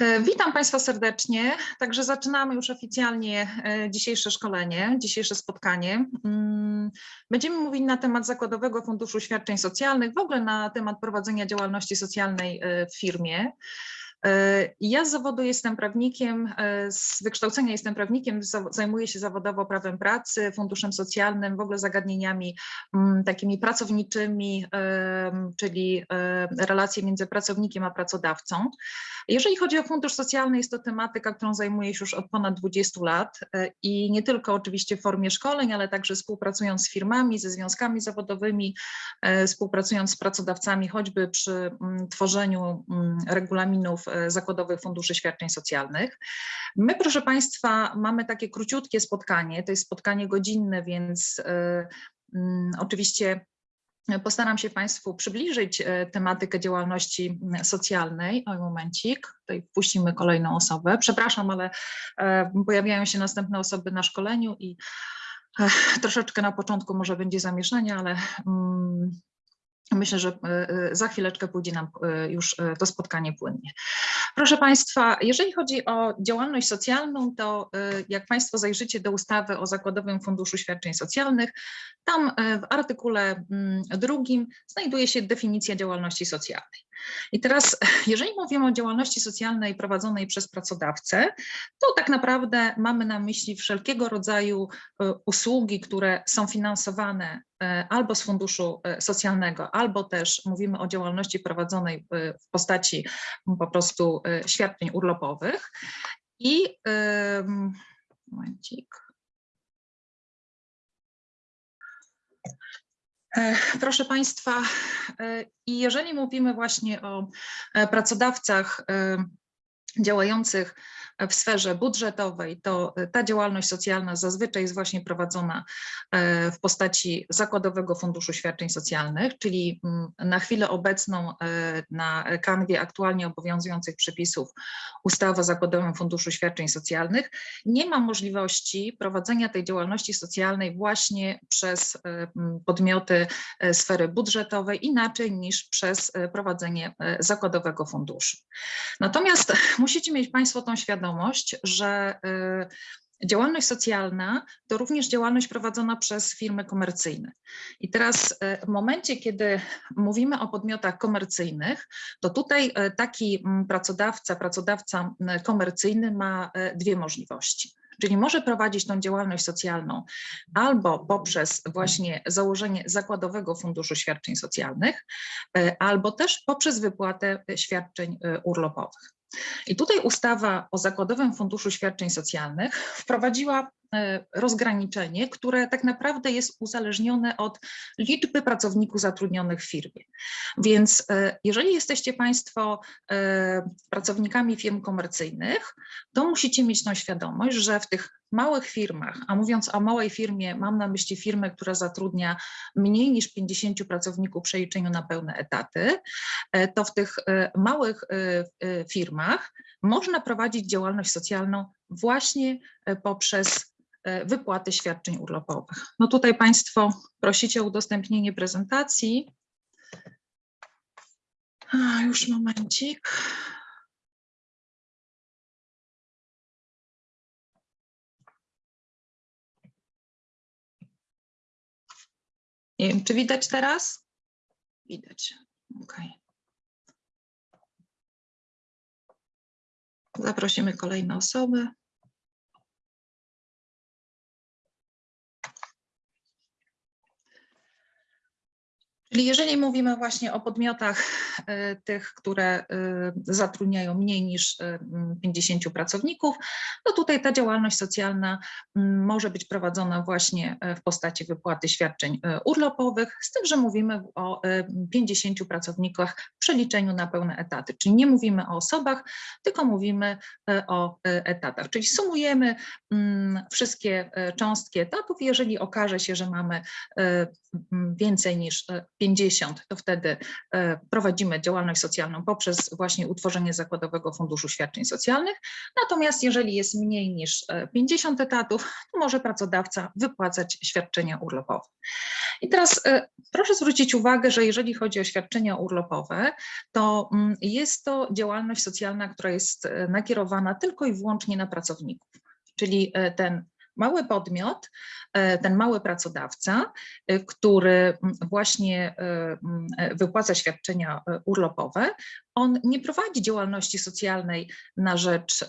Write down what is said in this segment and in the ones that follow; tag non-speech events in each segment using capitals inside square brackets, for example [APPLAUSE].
E, Witam Państwa serdecznie. Także zaczynamy już oficjalnie e, dzisiejsze szkolenie, dzisiejsze spotkanie. Mm, Będziemy mówić na temat Zakładowego Funduszu Świadczeń Socjalnych, w ogóle na temat prowadzenia działalności socjalnej e, w firmie. Ja z zawodu jestem prawnikiem, z wykształcenia jestem prawnikiem, zajmuję się zawodowo prawem pracy, funduszem socjalnym, w ogóle zagadnieniami mm, takimi pracowniczymi, czyli relacje między pracownikiem a pracodawcą. Jeżeli chodzi o fundusz socjalny, jest to tematyka, którą zajmuję się już od ponad 20 lat i nie tylko oczywiście w formie szkoleń, ale także współpracując z firmami, ze związkami zawodowymi, współpracując z pracodawcami, choćby przy mm, tworzeniu mm, regulaminów zakładowych funduszy świadczeń socjalnych. My, proszę Państwa, mamy takie króciutkie spotkanie, to jest spotkanie godzinne, więc mm, oczywiście Postaram się Państwu przybliżyć tematykę działalności socjalnej. Oj, momencik, tutaj wpuścimy kolejną osobę. Przepraszam, ale pojawiają się następne osoby na szkoleniu i troszeczkę na początku może będzie zamieszanie, ale Myślę, że za chwileczkę pójdzie nam już to spotkanie płynnie. Proszę Państwa, jeżeli chodzi o działalność socjalną, to jak Państwo zajrzycie do ustawy o Zakładowym Funduszu Świadczeń Socjalnych, tam w artykule drugim znajduje się definicja działalności socjalnej. I teraz, [LAUGHS] jeżeli mówimy o działalności socjalnej prowadzonej przez pracodawcę, to tak naprawdę mamy na myśli wszelkiego rodzaju e, usługi, które są finansowane e, albo z funduszu e, socjalnego, albo też mówimy o działalności prowadzonej w postaci po prostu świadczeń urlopowych. I momencik. Proszę Państwa, e, i jeżeli mówimy właśnie o e, pracodawcach działających w sferze budżetowej, to e, ta działalność socjalna zazwyczaj jest właśnie prowadzona e, w postaci Zakładowego Funduszu Świadczeń Socjalnych, czyli mm, na chwilę obecną e, na kanwie aktualnie obowiązujących przepisów ustawy o Zakładowym Funduszu Świadczeń Socjalnych nie ma możliwości prowadzenia tej działalności socjalnej właśnie przez podmioty sfery budżetowej inaczej niż przez prowadzenie Zakładowego Funduszu. Natomiast [LAUGHS] musicie mieć Państwo tą świadomość, świadomość, że y, działalność socjalna to również działalność prowadzona przez firmy komercyjne. I teraz y, w momencie, kiedy mówimy o podmiotach komercyjnych, to tutaj y, taki mm, pracodawca, pracodawca komercyjny ma dwie możliwości. Czyli może prowadzić tą działalność socjalną albo poprzez właśnie założenie zakładowego funduszu świadczeń socjalnych, albo też poprzez wypłatę świadczeń urlopowych. I tutaj ustawa o Zakładowym Funduszu Świadczeń Socjalnych wprowadziła rozgraniczenie, które tak naprawdę jest uzależnione od liczby pracowników zatrudnionych w firmie. Więc e, jeżeli jesteście Państwo e, pracownikami firm komercyjnych, to musicie mieć tą świadomość, że w tych małych firmach, a mówiąc o małej firmie, mam na myśli firmę, która zatrudnia mniej niż 50 pracowników w przeliczeniu na pełne etaty, e, to w tych e, małych e, firmach można prowadzić działalność socjalną właśnie poprzez wypłaty świadczeń urlopowych. No tutaj Państwo prosicie o udostępnienie prezentacji. A, już momencik. Nie wiem, czy widać teraz? Widać. OK. Zaprosimy kolejne osoby. Czyli jeżeli mówimy właśnie o podmiotach e, tych, które e, zatrudniają mniej niż 50 e, pracowników, to tutaj ta działalność socjalna może być prowadzona właśnie w postaci wypłaty świadczeń urlopowych, z tym, że mówimy o 50 pracownikach w przeliczeniu na pełne etaty. Czyli nie mówimy o osobach, tylko mówimy o etatach. Czyli sumujemy wszystkie cząstki etatów, jeżeli okaże się, że mamy więcej niż 50, to wtedy e, prowadzimy działalność socjalną poprzez właśnie utworzenie Zakładowego Funduszu Świadczeń Socjalnych. Natomiast jeżeli jest mniej niż e, 50 etatów, to może pracodawca wypłacać świadczenia urlopowe. I teraz e, proszę zwrócić uwagę, że jeżeli chodzi o świadczenia urlopowe, to mm, jest to działalność socjalna, która jest e, nakierowana tylko i wyłącznie na pracowników. Czyli e, ten mały podmiot, e, ten mały pracodawca, e, który właśnie e, wypłaca świadczenia urlopowe, on nie prowadzi działalności socjalnej na rzecz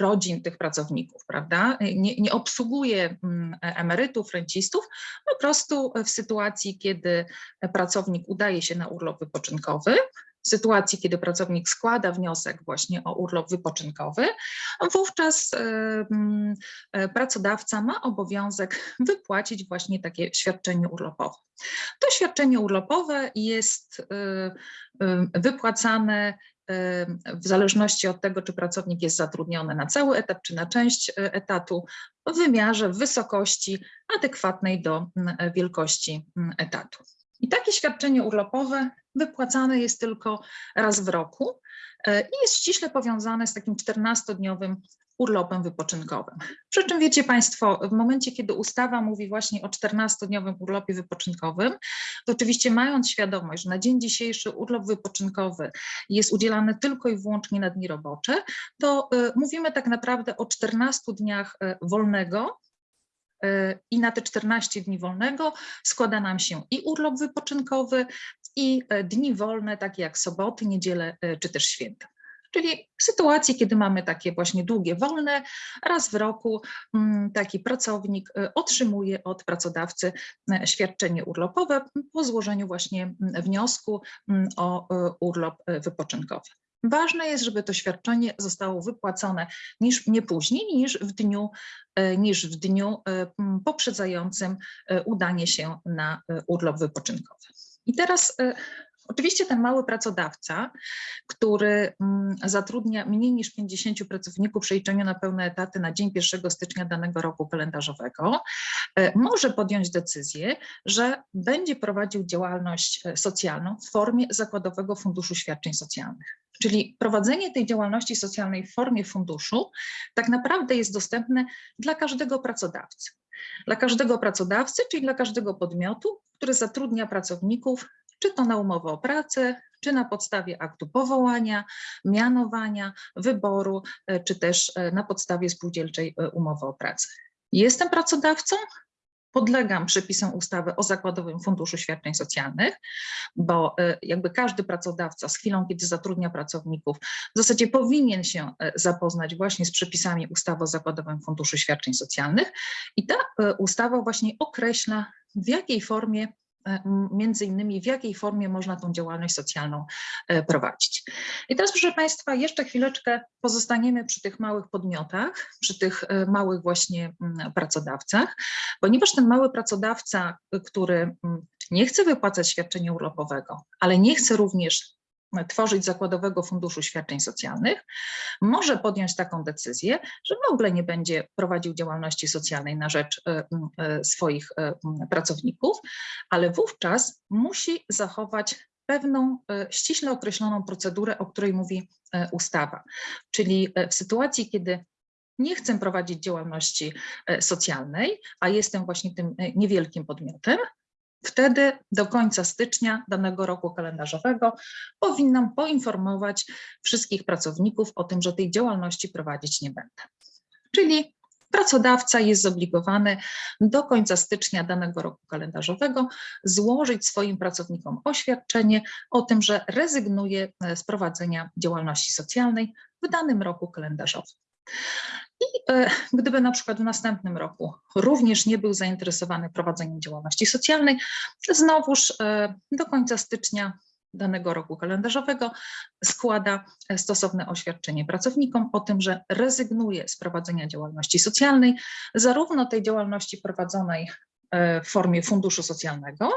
rodzin tych pracowników, prawda? Nie, nie obsługuje mm, emerytów, rencistów, po prostu w sytuacji, kiedy pracownik udaje się na urlop wypoczynkowy, w sytuacji, kiedy pracownik składa wniosek właśnie o urlop wypoczynkowy, wówczas e, pracodawca ma obowiązek [LAUGHS] wypłacić właśnie takie świadczenie urlopowe. To świadczenie urlopowe jest e, e, wypłacane w zależności od tego, czy pracownik jest zatrudniony na cały etat, czy na część etatu, w wymiarze, w wysokości adekwatnej do mm, wielkości mm, etatu. I takie świadczenie urlopowe wypłacane jest tylko raz w roku e, i jest ściśle powiązane z takim 14-dniowym urlopem wypoczynkowym. Przy czym wiecie Państwo, w momencie, kiedy ustawa mówi właśnie o 14-dniowym urlopie wypoczynkowym, to oczywiście mając świadomość, że na dzień dzisiejszy urlop wypoczynkowy jest udzielany tylko i wyłącznie na dni robocze, to y, mówimy tak naprawdę o 14 dniach y, wolnego i na te 14 dni wolnego składa nam się i urlop wypoczynkowy, i e, dni wolne, takie jak soboty, niedziele e, czy też święta. Czyli w sytuacji, kiedy mamy takie właśnie długie wolne, raz w roku mm, taki pracownik e, otrzymuje od pracodawcy świadczenie urlopowe po złożeniu właśnie mm, wniosku mm, o urlop wypoczynkowy. Ważne jest, żeby to świadczenie zostało wypłacone niż, nie później niż w dniu, niż w dniu poprzedzającym udanie się na urlop wypoczynkowy. I teraz oczywiście ten mały pracodawca, który mm, zatrudnia mniej niż 50 pracowników w przeliczeniu na pełne etaty na dzień 1 stycznia danego roku kalendarzowego, y, może podjąć decyzję, że będzie prowadził działalność y, socjalną w formie Zakładowego Funduszu Świadczeń Socjalnych. Czyli prowadzenie tej działalności socjalnej w formie funduszu tak naprawdę jest dostępne dla każdego pracodawcy. Dla każdego pracodawcy, czyli dla każdego podmiotu, który zatrudnia pracowników, czy to na umowę o pracę, czy na podstawie aktu powołania, mianowania, wyboru, e, czy też e, na podstawie spółdzielczej e, umowy o pracę. Jestem pracodawcą, podlegam przepisom ustawy o Zakładowym Funduszu Świadczeń Socjalnych, bo jakby każdy pracodawca z chwilą, kiedy zatrudnia pracowników, w zasadzie powinien się zapoznać właśnie z przepisami ustawy o Zakładowym Funduszu Świadczeń Socjalnych i ta ustawa właśnie określa w jakiej formie między innymi w jakiej formie można tą działalność socjalną e, prowadzić. I teraz proszę Państwa, jeszcze chwileczkę pozostaniemy przy tych małych podmiotach, przy tych e, małych właśnie pracodawcach, ponieważ ten mały pracodawca, który nie chce wypłacać świadczenia urlopowego, ale nie chce również tworzyć zakładowego funduszu świadczeń socjalnych, może podjąć taką decyzję, że w ogóle nie będzie prowadził działalności socjalnej na rzecz e, e, swoich e, pracowników, ale wówczas musi zachować pewną ściśle określoną procedurę, o której mówi ustawa. Czyli w sytuacji, kiedy nie chcę prowadzić działalności socjalnej, a jestem właśnie tym niewielkim podmiotem, Wtedy do końca stycznia danego roku kalendarzowego powinnam poinformować wszystkich pracowników o tym, że tej działalności prowadzić nie będę. Czyli pracodawca jest zobligowany do końca stycznia danego roku kalendarzowego złożyć swoim pracownikom oświadczenie o tym, że rezygnuje z prowadzenia działalności socjalnej w danym roku kalendarzowym. I e, gdyby na przykład w następnym roku również nie był zainteresowany prowadzeniem działalności socjalnej, znowuż e, do końca stycznia danego roku kalendarzowego składa stosowne oświadczenie pracownikom o tym, że rezygnuje z prowadzenia działalności socjalnej, zarówno tej działalności prowadzonej e, w formie funduszu socjalnego,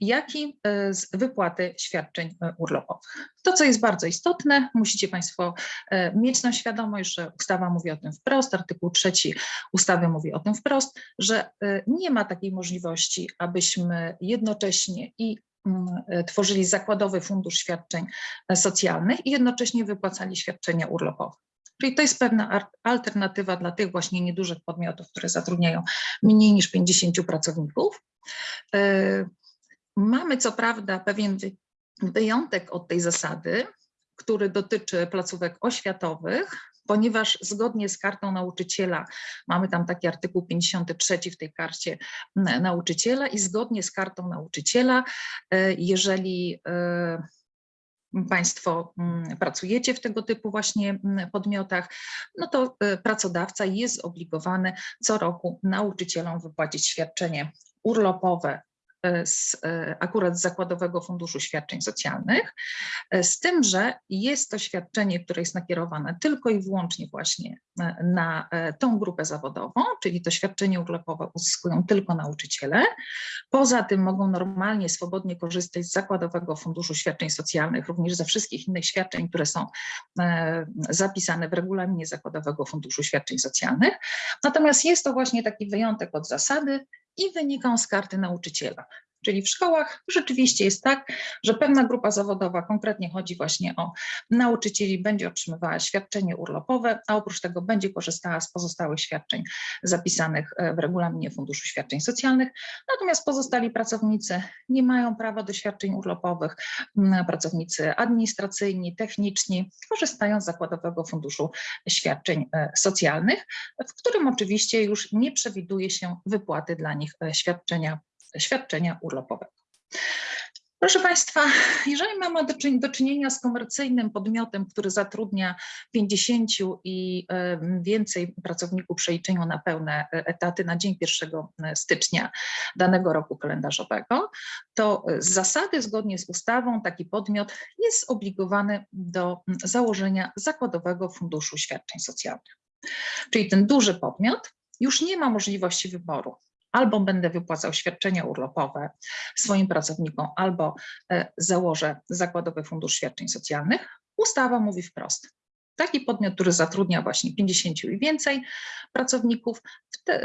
jak i e, z wypłaty świadczeń e, urlopowych. To, co jest bardzo istotne, musicie Państwo e, mieć na świadomość, że ustawa mówi o tym wprost, artykuł trzeci ustawy mówi o tym wprost, że nie ma takiej możliwości, abyśmy jednocześnie i mm, tworzyli zakładowy fundusz świadczeń socjalnych i jednocześnie wypłacali świadczenia urlopowe. Czyli to jest pewna alternatywa dla tych właśnie niedużych podmiotów, które zatrudniają mniej niż 50 pracowników. Mamy co prawda pewien wyjątek od tej zasady, który dotyczy placówek oświatowych, ponieważ zgodnie z kartą nauczyciela, mamy tam taki artykuł 53 w tej karcie nauczyciela i zgodnie z kartą nauczyciela, e, jeżeli e, Państwo pracujecie w tego typu właśnie podmiotach, no to e, pracodawca jest zobligowany co roku nauczycielom wypłacić świadczenie urlopowe z, e, akurat z Zakładowego Funduszu Świadczeń Socjalnych, e, z tym, że jest to świadczenie, które jest nakierowane tylko i wyłącznie właśnie na tą grupę zawodową, czyli to świadczenie urlopowe uzyskują tylko nauczyciele. Poza tym mogą normalnie, swobodnie korzystać z Zakładowego Funduszu Świadczeń Socjalnych, również ze wszystkich innych świadczeń, które są zapisane w regulaminie Zakładowego Funduszu Świadczeń Socjalnych. Natomiast jest to właśnie taki wyjątek od zasady, i wyniką z karty nauczyciela. Czyli w szkołach rzeczywiście jest tak, że pewna grupa zawodowa, konkretnie chodzi właśnie o nauczycieli, będzie otrzymywała świadczenie urlopowe, a oprócz tego będzie korzystała z pozostałych świadczeń zapisanych e, w regulaminie Funduszu Świadczeń Socjalnych. Natomiast pozostali pracownicy nie mają prawa do świadczeń urlopowych. Pracownicy administracyjni, techniczni korzystają z Zakładowego Funduszu Świadczeń e, Socjalnych, w którym oczywiście już nie przewiduje się wypłaty dla nich e, świadczenia świadczenia urlopowego. Proszę Państwa, jeżeli mamy do czynienia z komercyjnym podmiotem, który zatrudnia 50 i więcej pracowników przeliczeniu na pełne e, etaty na dzień 1 e, stycznia danego roku kalendarzowego, to z zasady zgodnie z ustawą taki podmiot jest zobligowany do założenia zakładowego funduszu świadczeń socjalnych. Czyli ten duży podmiot już nie ma możliwości wyboru albo będę wypłacał świadczenia urlopowe swoim pracownikom, albo e, założę Zakładowy Fundusz Świadczeń Socjalnych, ustawa mówi wprost. Taki podmiot, który zatrudnia właśnie 50 i więcej pracowników,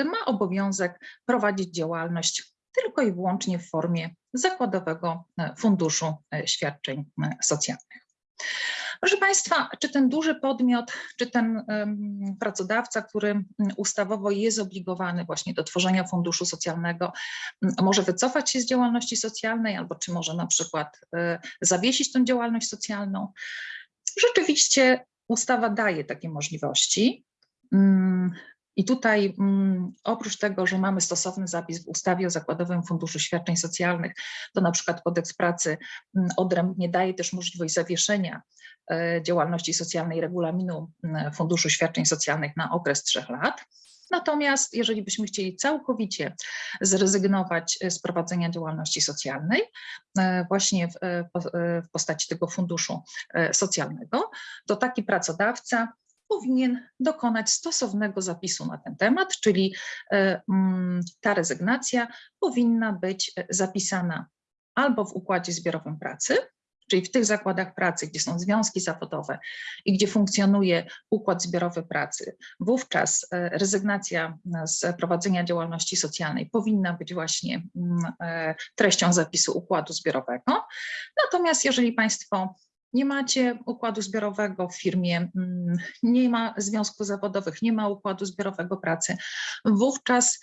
ma obowiązek prowadzić działalność tylko i wyłącznie w formie Zakładowego e, Funduszu e, Świadczeń Socjalnych. Proszę Państwa, czy ten duży podmiot, czy ten pracodawca, który ustawowo jest zobligowany właśnie do tworzenia funduszu socjalnego, może wycofać się z działalności socjalnej, albo czy może na przykład y, zawiesić tą działalność socjalną? Rzeczywiście ustawa daje takie możliwości. I tutaj mm, oprócz tego, że mamy stosowny zapis w ustawie o Zakładowym Funduszu Świadczeń Socjalnych, to na przykład kodeks pracy mm, odrębnie daje też możliwość zawieszenia e, działalności socjalnej regulaminu mm, Funduszu Świadczeń Socjalnych na okres trzech lat. Natomiast jeżeli byśmy chcieli całkowicie zrezygnować z prowadzenia działalności socjalnej, e, właśnie e, w postaci tego funduszu socjalnego, to taki pracodawca powinien dokonać stosownego zapisu na ten temat, czyli e, mm, ta rezygnacja powinna być e, zapisana albo w układzie zbiorowym pracy, czyli w tych zakładach pracy, gdzie są związki zawodowe i gdzie funkcjonuje układ zbiorowy pracy, wówczas e, rezygnacja z prowadzenia działalności socjalnej powinna być właśnie mm, treścią zapisu układu zbiorowego. Natomiast jeżeli Państwo nie macie układu zbiorowego w firmie, mm, nie ma związków zawodowych, nie ma układu zbiorowego pracy, wówczas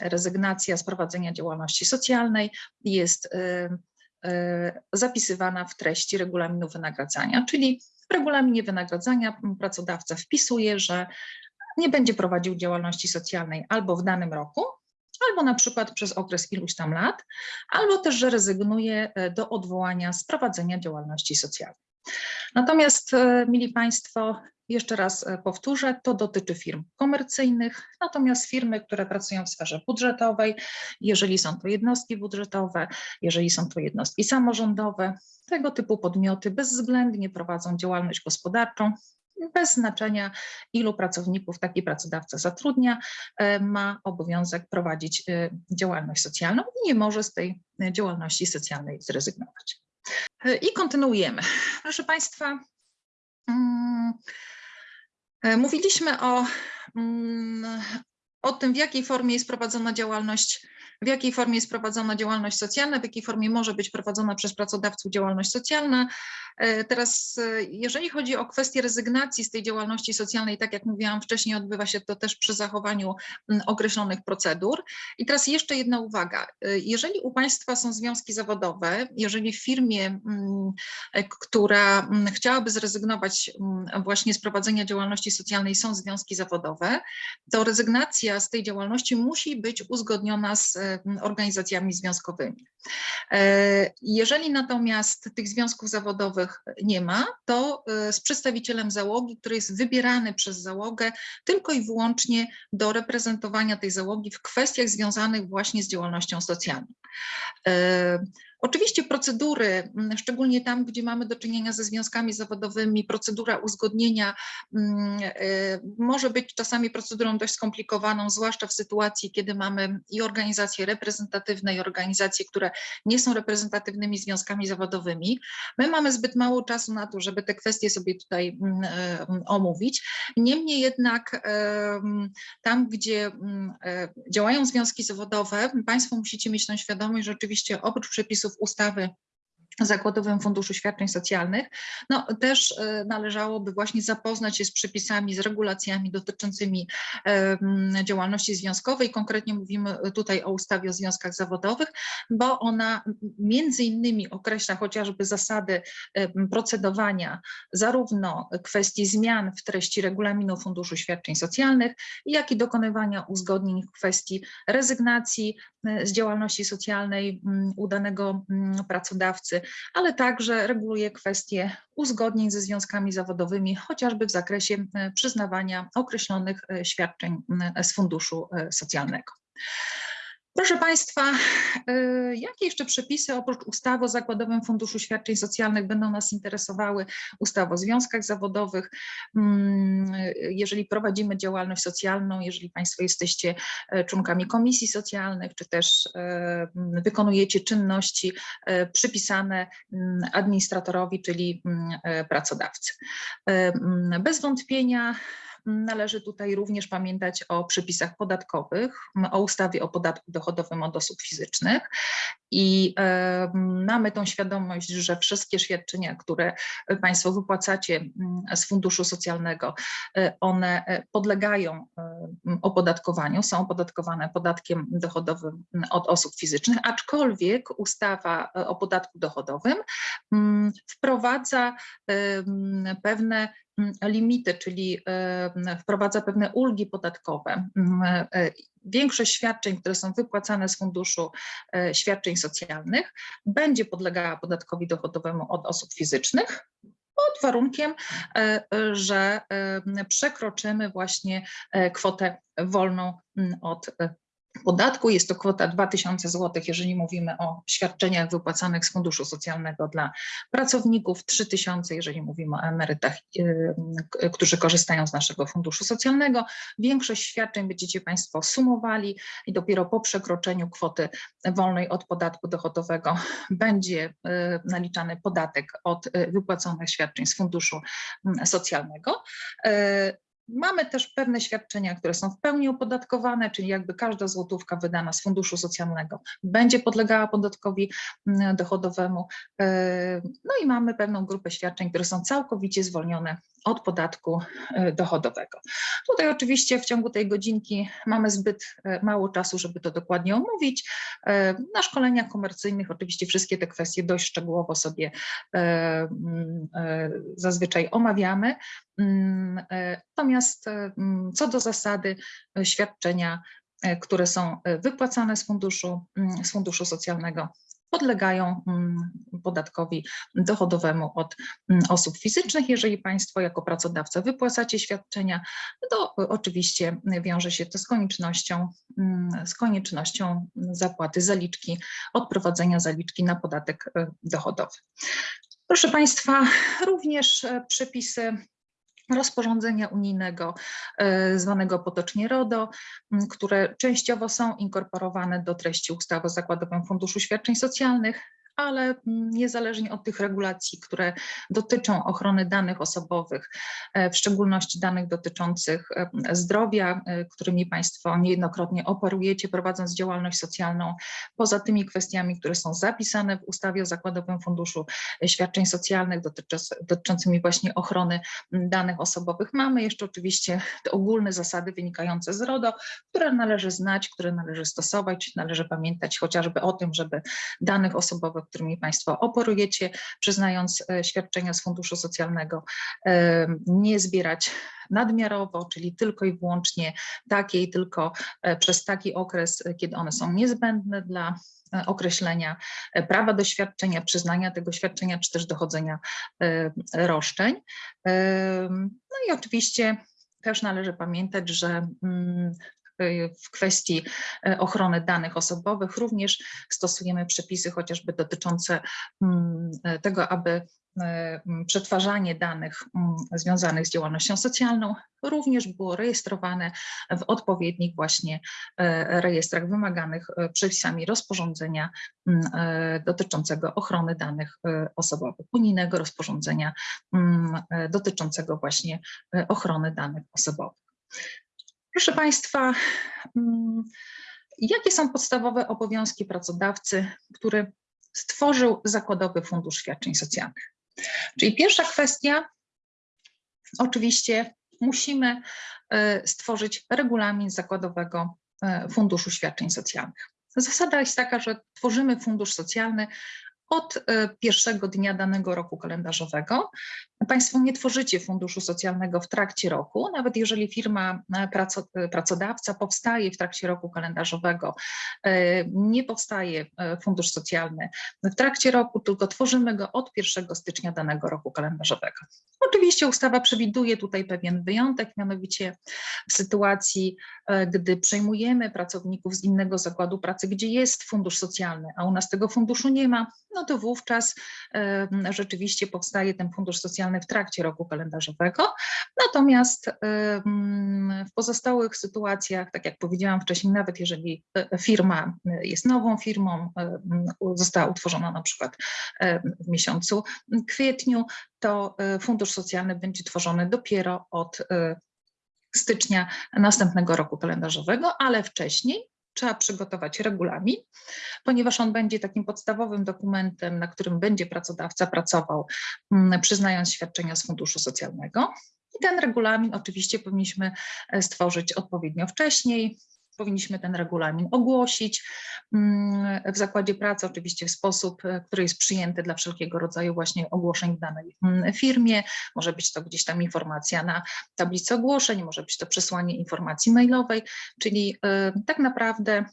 rezygnacja z prowadzenia działalności socjalnej jest e, zapisywana w treści regulaminu wynagradzania, czyli w regulaminie wynagradzania pracodawca wpisuje, że nie będzie prowadził działalności socjalnej albo w danym roku, albo na przykład przez okres iluś tam lat, albo też, że rezygnuje do odwołania z prowadzenia działalności socjalnej. Natomiast, e, mili Państwo, jeszcze raz e, powtórzę, to dotyczy firm komercyjnych, natomiast firmy, które pracują w sferze budżetowej, jeżeli są to jednostki budżetowe, jeżeli są to jednostki samorządowe, tego typu podmioty bezwzględnie prowadzą działalność gospodarczą bez znaczenia ilu pracowników taki pracodawca zatrudnia, e, ma obowiązek prowadzić e, działalność socjalną i nie może z tej e, działalności socjalnej zrezygnować. I kontynuujemy. Proszę Państwa, mm, mówiliśmy o, mm, o tym, w jakiej formie jest prowadzona działalność, w jakiej formie jest prowadzona działalność socjalna, w jakiej formie może być prowadzona przez pracodawców działalność socjalna. E, Teraz, e, jeżeli chodzi o kwestię rezygnacji z tej działalności socjalnej, tak jak mówiłam wcześniej, odbywa się to też przy zachowaniu określonych procedur. I teraz jeszcze jedna uwaga. E, Jeżeli u Państwa są związki zawodowe, jeżeli w firmie, która chciałaby zrezygnować właśnie z prowadzenia działalności socjalnej, są związki zawodowe, to rezygnacja z tej działalności musi być uzgodniona z e, organizacjami związkowymi. E, Jeżeli natomiast tych związków zawodowych nie ma, to e, z przedstawicielem załogi, który jest wybierany przez załogę tylko i wyłącznie do reprezentowania tej załogi w kwestiach związanych właśnie z działalnością socjalną. E, Oczywiście procedury, m, szczególnie tam, gdzie mamy do czynienia ze związkami zawodowymi, procedura uzgodnienia mm, e, może być czasami procedurą dość skomplikowaną, zwłaszcza w sytuacji, kiedy mamy i organizacje reprezentatywne, i organizacje, które nie są reprezentatywnymi związkami zawodowymi. My mamy zbyt mało czasu na to, żeby te kwestie sobie tutaj mm, e, omówić. Niemniej jednak em, tam, gdzie mm, e, działają związki zawodowe, Państwo musicie mieć tą świadomość, że oczywiście oprócz przepisów ustawy Zakładowym Funduszu Świadczeń Socjalnych, no też e, należałoby właśnie zapoznać się z przepisami, z regulacjami dotyczącymi działalności związkowej. Konkretnie mówimy tutaj o ustawie o związkach zawodowych, bo ona między innymi określa chociażby zasady procedowania, zarówno kwestii zmian w treści regulaminu Funduszu Świadczeń Socjalnych, jak i dokonywania uzgodnień w kwestii rezygnacji e, z działalności socjalnej m, u danego m, pracodawcy, ale także reguluje kwestie uzgodnień ze związkami zawodowymi, chociażby w zakresie e, przyznawania określonych e, świadczeń z funduszu e, socjalnego. Proszę Państwa, y, jakie jeszcze przepisy oprócz ustawy o Zakładowym Funduszu Świadczeń Socjalnych będą nas interesowały? Ustawa o związkach zawodowych. Mm, Jeżeli prowadzimy działalność socjalną, jeżeli Państwo jesteście e, członkami komisji socjalnych, czy też e, wykonujecie czynności e, przypisane mm, administratorowi, czyli mm, pracodawcy. Bez wątpienia Należy tutaj również pamiętać o przepisach podatkowych, o ustawie o podatku dochodowym od osób fizycznych. I mamy tą świadomość, że wszystkie świadczenia, które Państwo wypłacacie m, z funduszu socjalnego, e, one e, podlegają opodatkowaniu, są opodatkowane podatkiem dochodowym od osób fizycznych, aczkolwiek ustawa e, o podatku dochodowym m, wprowadza pewne mm, limity, czyli e, wprowadza pewne ulgi podatkowe. Mm, e, Większość świadczeń, które są wypłacane z funduszu e, świadczeń socjalnych, będzie podlegała podatkowi dochodowemu od osób fizycznych. Pod warunkiem, e, e, że e, przekroczymy właśnie e, kwotę wolną mm, od e, podatku. Jest to kwota 2000 zł, jeżeli mówimy o świadczeniach wypłacanych z funduszu socjalnego dla pracowników, 3000, jeżeli mówimy o emerytach, y, k- którzy korzystają z naszego funduszu socjalnego. Większość świadczeń będziecie Państwo sumowali i dopiero po przekroczeniu kwoty wolnej od podatku dochodowego [LAUGHS] będzie y, naliczany podatek od y, wypłaconych świadczeń z funduszu mm, socjalnego. Mamy też pewne świadczenia, które są w pełni opodatkowane, czyli jakby każda złotówka wydana z funduszu socjalnego będzie podlegała podatkowi mm, dochodowemu. E, No i mamy pewną grupę świadczeń, które są całkowicie zwolnione od podatku e, dochodowego. Tutaj oczywiście w ciągu tej godzinki mamy zbyt e, mało czasu, żeby to dokładnie omówić. Na szkoleniach komercyjnych oczywiście wszystkie te kwestie dość szczegółowo sobie mm, zazwyczaj omawiamy. Mm, e, Natomiast e, mm, co do zasady e, świadczenia, które są wypłacane z funduszu, mm, z funduszu socjalnego, podlegają podatkowi dochodowemu od osób fizycznych. Jeżeli Państwo jako pracodawca wypłacacie świadczenia, to oczywiście wiąże się to z koniecznością, z koniecznością zapłaty zaliczki, odprowadzenia zaliczki na podatek dochodowy. Proszę Państwa, również przepisy rozporządzenia unijnego e, zwanego potocznie RODO, które częściowo są inkorporowane do treści ustawy o Zakładowym Funduszu Świadczeń Socjalnych, ale niezależnie od tych regulacji, które dotyczą ochrony danych osobowych, e, w szczególności danych dotyczących e, zdrowia, e, którymi Państwo niejednokrotnie operujecie, prowadząc działalność socjalną, poza tymi kwestiami, które są zapisane w ustawie o Zakładowym Funduszu Świadczeń Socjalnych dotyczący- dotyczącymi właśnie ochrony danych osobowych, mamy jeszcze oczywiście te ogólne zasady wynikające z RODO, które należy znać, które należy stosować, należy pamiętać chociażby o tym, żeby danych osobowych, którymi Państwo operujecie, przyznając e, świadczenia z funduszu socjalnego, e, nie zbierać nadmiarowo, czyli tylko i wyłącznie takie i tylko e, przez taki okres, kiedy one są niezbędne dla określenia prawa do świadczenia, przyznania tego świadczenia, czy też dochodzenia roszczeń. No i oczywiście też należy pamiętać, że mm, w kwestii e, ochrony danych osobowych również stosujemy przepisy chociażby dotyczące mm, e, tego, aby e, m, przetwarzanie danych mm, związanych z działalnością socjalną również było rejestrowane w odpowiednich właśnie rejestrach wymaganych przepisami rozporządzenia dotyczącego ochrony danych osobowych, unijnego rozporządzenia dotyczącego właśnie ochrony danych osobowych. Proszę Państwa, mm, jakie są podstawowe obowiązki pracodawcy, który stworzył Zakładowy Fundusz Świadczeń Socjalnych? Czyli pierwsza kwestia, oczywiście musimy e, stworzyć regulamin Zakładowego e, Funduszu Świadczeń Socjalnych. Zasada jest taka, że tworzymy fundusz socjalny od e, pierwszego dnia danego roku kalendarzowego. Państwo nie tworzycie funduszu socjalnego w trakcie roku, nawet jeżeli firma, e, e, pracodawca powstaje w trakcie roku kalendarzowego, nie powstaje fundusz socjalny w trakcie roku, tylko tworzymy go od 1 stycznia danego roku kalendarzowego. Oczywiście ustawa przewiduje tutaj pewien wyjątek, mianowicie w sytuacji, gdy przejmujemy pracowników z innego zakładu pracy, gdzie jest fundusz socjalny, a u nas tego funduszu nie ma, no to wówczas e, rzeczywiście powstaje ten fundusz socjalny w trakcie roku kalendarzowego. Natomiast e, w pozostałych sytuacjach, tak jak powiedziałam wcześniej, nawet jeżeli e, firma e, jest nową firmą, e, została utworzona na przykład e, w miesiącu kwietniu, to e, fundusz socjalny będzie tworzony dopiero od e, stycznia następnego roku kalendarzowego, ale wcześniej trzeba przygotować regulamin, ponieważ on będzie takim podstawowym dokumentem, na którym będzie pracodawca pracował, mm, przyznając świadczenia z funduszu socjalnego. I ten regulamin oczywiście powinniśmy e, stworzyć odpowiednio wcześniej. Powinniśmy ten regulamin ogłosić mm, w zakładzie pracy, oczywiście w sposób, e, który jest przyjęty dla wszelkiego rodzaju właśnie ogłoszeń w danej mm, firmie. Może być to gdzieś tam informacja na tablicy ogłoszeń, może być to przesłanie informacji mailowej, czyli e, tak naprawdę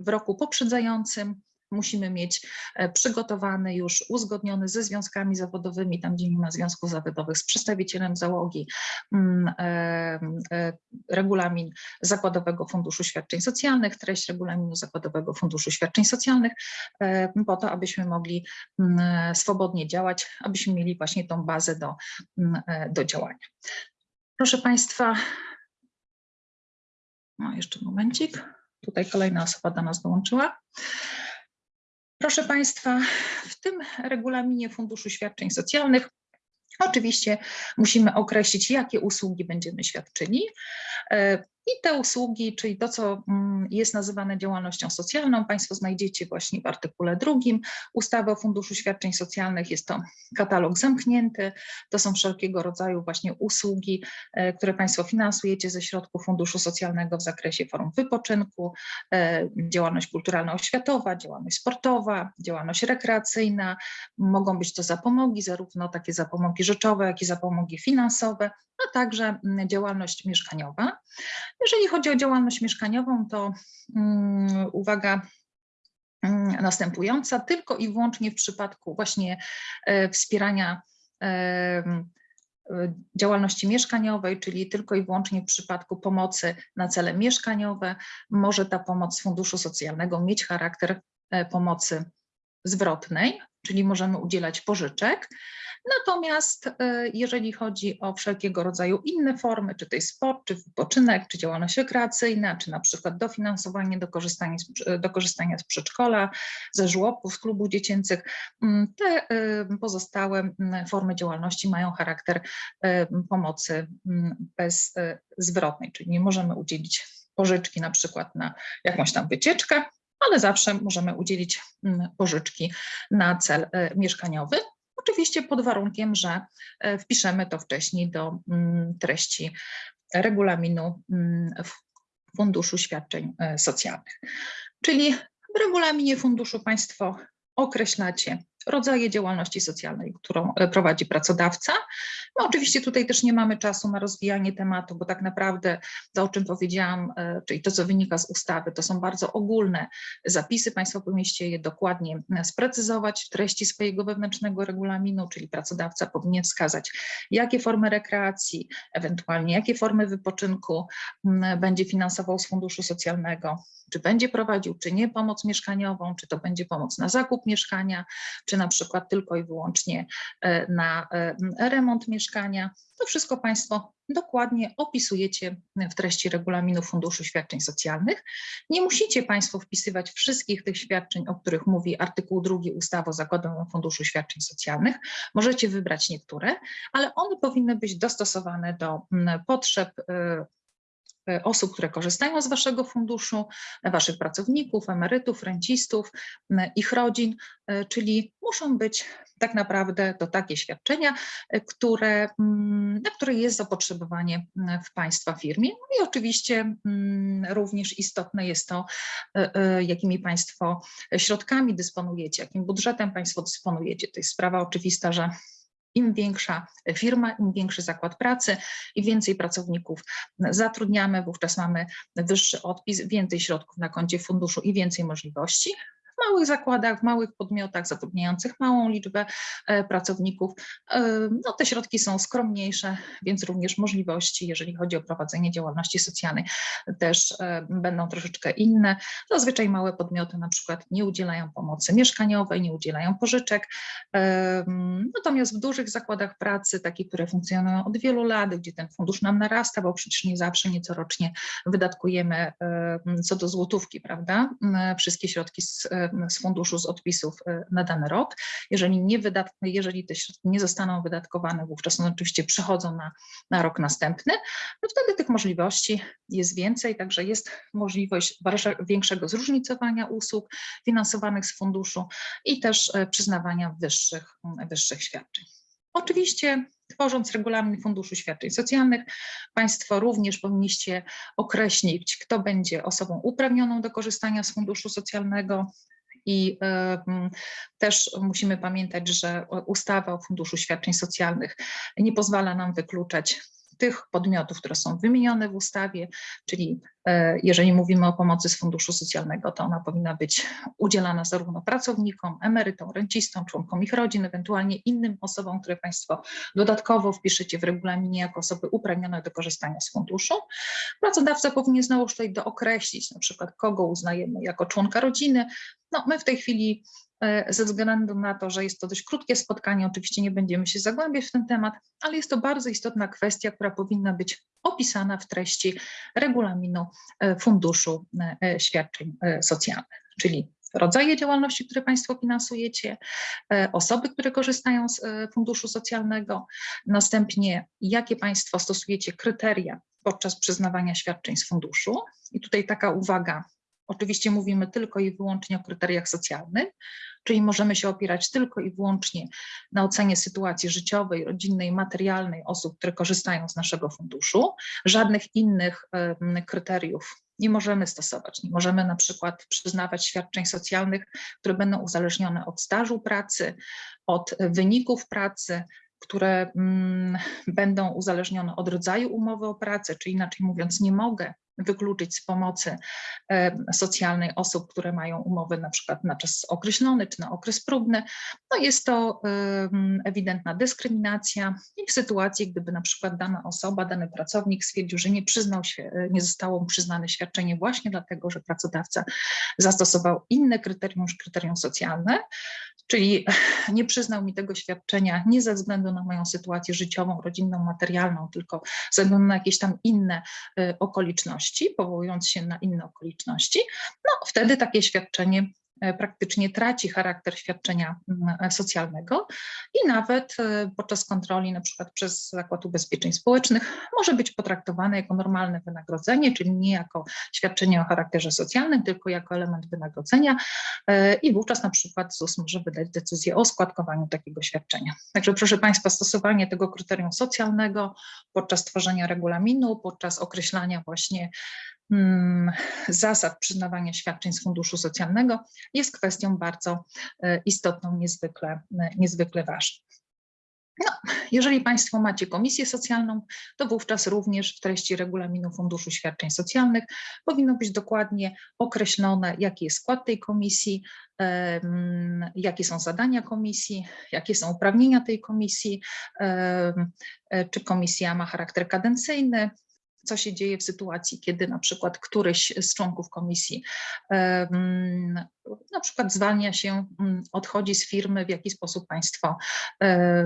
w roku poprzedzającym musimy mieć e, przygotowany już, uzgodniony ze związkami zawodowymi, tam gdzie nie ma związków zawodowych, z przedstawicielem załogi, mm, e, e, regulamin Zakładowego Funduszu Świadczeń Socjalnych, treść regulaminu Zakładowego Funduszu Świadczeń Socjalnych, po to, abyśmy mogli mm, swobodnie działać, abyśmy mieli właśnie tą bazę do, mm, do działania. Proszę Państwa, no jeszcze momencik. Tutaj kolejna osoba do nas dołączyła. Proszę Państwa, w tym regulaminie Funduszu Świadczeń Socjalnych oczywiście musimy określić, jakie usługi będziemy świadczyli. I te usługi, czyli to, co mm, jest nazywane działalnością socjalną, Państwo znajdziecie właśnie w artykule drugim ustawy o Funduszu Świadczeń Socjalnych. Jest to katalog zamknięty. To są wszelkiego rodzaju właśnie usługi, e, które Państwo finansujecie ze środków Funduszu Socjalnego w zakresie form wypoczynku, e, działalność kulturalno-oświatowa, działalność sportowa, działalność rekreacyjna. Mogą być to zapomogi, zarówno takie zapomogi rzeczowe, jak i zapomogi finansowe, także mm, działalność mieszkaniowa. Jeżeli chodzi o działalność mieszkaniową, to mm, uwaga mm, następująca, tylko i wyłącznie w przypadku właśnie e, wspierania em, e, działalności mieszkaniowej, czyli tylko i wyłącznie w przypadku pomocy na cele mieszkaniowe, może ta pomoc z Funduszu Socjalnego mieć charakter e, pomocy zwrotnej, czyli możemy udzielać pożyczek. Natomiast e, jeżeli chodzi o wszelkiego rodzaju inne formy, czy to jest sport, czy wypoczynek, czy działalność rekreacyjna, czy na przykład dofinansowanie do korzystania z, do korzystania z przedszkola, ze żłobków, z klubów dziecięcych, mm, te e, pozostałe mm, formy działalności mają charakter e, pomocy mm, bezzwrotnej, czyli nie możemy udzielić pożyczki na przykład na jakąś tam wycieczkę, ale zawsze możemy udzielić pożyczki na cel mieszkaniowy. Oczywiście pod warunkiem, że e, wpiszemy to wcześniej do mm, treści regulaminu mm, Funduszu Świadczeń e, Socjalnych. Czyli w regulaminie funduszu Państwo określacie rodzaje działalności socjalnej, którą e, prowadzi pracodawca. No oczywiście tutaj też nie mamy czasu na rozwijanie tematu, bo tak naprawdę to, o czym powiedziałam, e, czyli to, co wynika z ustawy, to są bardzo ogólne zapisy. Państwo powinniście je dokładnie e, sprecyzować w treści swojego wewnętrznego regulaminu, czyli pracodawca powinien wskazać, jakie formy rekreacji, ewentualnie jakie formy wypoczynku będzie finansował z funduszu socjalnego, czy będzie prowadził, czy nie pomoc mieszkaniową, czy to będzie pomoc na zakup mieszkania, czy na przykład tylko i wyłącznie e, na e, remont mieszkania. To wszystko Państwo dokładnie opisujecie w treści regulaminu Funduszu Świadczeń Socjalnych. Nie musicie Państwo wpisywać wszystkich tych świadczeń, o których mówi artykuł 2 ustawy o Zakładowym Funduszu Świadczeń Socjalnych. Możecie wybrać niektóre, ale one powinny być dostosowane do potrzeb e, osób, które korzystają z Waszego funduszu, Waszych pracowników, emerytów, rencistów, ich rodzin, e, czyli muszą być tak naprawdę to takie świadczenia, e, które, na które jest zapotrzebowanie w Państwa firmie. No i oczywiście również istotne jest to, jakimi Państwo środkami dysponujecie, jakim budżetem Państwo dysponujecie. To jest sprawa oczywista, że im większa firma, im większy zakład pracy i więcej pracowników zatrudniamy, wówczas mamy wyższy odpis, więcej środków na koncie funduszu i więcej możliwości małych zakładach, w małych podmiotach zatrudniających małą liczbę e, pracowników, e, no te środki są skromniejsze, więc również możliwości, jeżeli chodzi o prowadzenie działalności socjalnej, też e, będą troszeczkę inne. Zazwyczaj małe podmioty na przykład nie udzielają pomocy mieszkaniowej, nie udzielają pożyczek, natomiast w dużych zakładach pracy, takich, które funkcjonują od wielu lat, gdzie ten fundusz nam narasta, bo przecież nie zawsze, nieco rocznie wydatkujemy co do złotówki, prawda, wszystkie środki z z funduszu z odpisów e, na dany rok. Jeżeli, nie jeżeli te środki nie zostaną wydatkowane, wówczas one oczywiście przechodzą na, na rok następny, no wtedy tych możliwości jest więcej, także jest możliwość większego zróżnicowania usług finansowanych z funduszu i też e, przyznawania wyższych, wyższych świadczeń. Oczywiście tworząc regulamin Funduszu Świadczeń Socjalnych, Państwo również powinniście określić, kto będzie osobą uprawnioną do korzystania z funduszu socjalnego, i też musimy pamiętać, że ustawa o Funduszu Świadczeń Socjalnych nie pozwala nam wykluczać tych podmiotów, które są wymienione w ustawie, czyli e, jeżeli mówimy o pomocy z funduszu socjalnego, to ona powinna być udzielana zarówno pracownikom, emerytom, rencistom, członkom ich rodzin, ewentualnie innym osobom, które Państwo dodatkowo wpiszecie w regulaminie jako osoby uprawnione do korzystania z funduszu. Pracodawca powinien znowu tutaj dookreślić, na przykład kogo uznajemy jako członka rodziny. No, my w tej chwili ze względu na to, że jest to dość krótkie spotkanie, oczywiście nie będziemy się zagłębiać w ten temat, ale jest to bardzo istotna kwestia, która powinna być opisana w treści regulaminu e, Funduszu e, Świadczeń Socjalnych, czyli rodzaje działalności, które Państwo finansujecie, osoby, które korzystają z funduszu socjalnego, następnie jakie Państwo stosujecie kryteria podczas przyznawania świadczeń z funduszu. I tutaj taka uwaga Oczywiście mówimy tylko i wyłącznie o kryteriach socjalnych, czyli możemy się opierać tylko i wyłącznie na ocenie sytuacji życiowej, rodzinnej, materialnej osób, które korzystają z naszego funduszu. Żadnych innych kryteriów nie możemy stosować. Nie możemy na przykład przyznawać świadczeń socjalnych, które będą uzależnione od stażu pracy, od wyników pracy, które mm, będą uzależnione od rodzaju umowy o pracę, czy inaczej mówiąc, nie mogę wykluczyć z pomocy e, socjalnej osób, które mają umowy na przykład na czas określony czy na okres próbny. No jest to ewidentna dyskryminacja i w sytuacji, gdyby na przykład dana osoba, dany pracownik stwierdził, że nie przyznał się, nie zostało mu przyznane świadczenie właśnie dlatego, że pracodawca zastosował inne kryterium niż kryterium socjalne, czyli [LAUGHS] nie przyznał mi tego świadczenia nie ze względu na moją sytuację życiową, rodzinną, materialną, tylko ze względu na jakieś tam inne y, powołując się na inne okoliczności, no wtedy takie świadczenie praktycznie traci charakter świadczenia mm, e, socjalnego i nawet e, podczas kontroli na przykład przez Zakład Ubezpieczeń Społecznych może być potraktowane jako normalne wynagrodzenie, czyli nie jako świadczenie o charakterze socjalnym, tylko jako element wynagrodzenia i wówczas na przykład ZUS może wydać decyzję o składkowaniu takiego świadczenia. Także proszę Państwa, stosowanie tego kryterium socjalnego podczas tworzenia regulaminu, podczas określania właśnie zasad przyznawania świadczeń z funduszu socjalnego jest kwestią bardzo e, istotną, niezwykle, e, niezwykle ważną. No, jeżeli Państwo macie komisję socjalną, to wówczas również w treści regulaminu Funduszu Świadczeń Socjalnych powinno być dokładnie określone, jaki jest skład tej komisji, jakie są zadania komisji, jakie są uprawnienia tej komisji, e, czy komisja ma charakter kadencyjny, co się dzieje w sytuacji, kiedy na przykład któryś z członków komisji na przykład zwalnia się, mm, odchodzi z firmy, w jaki sposób Państwo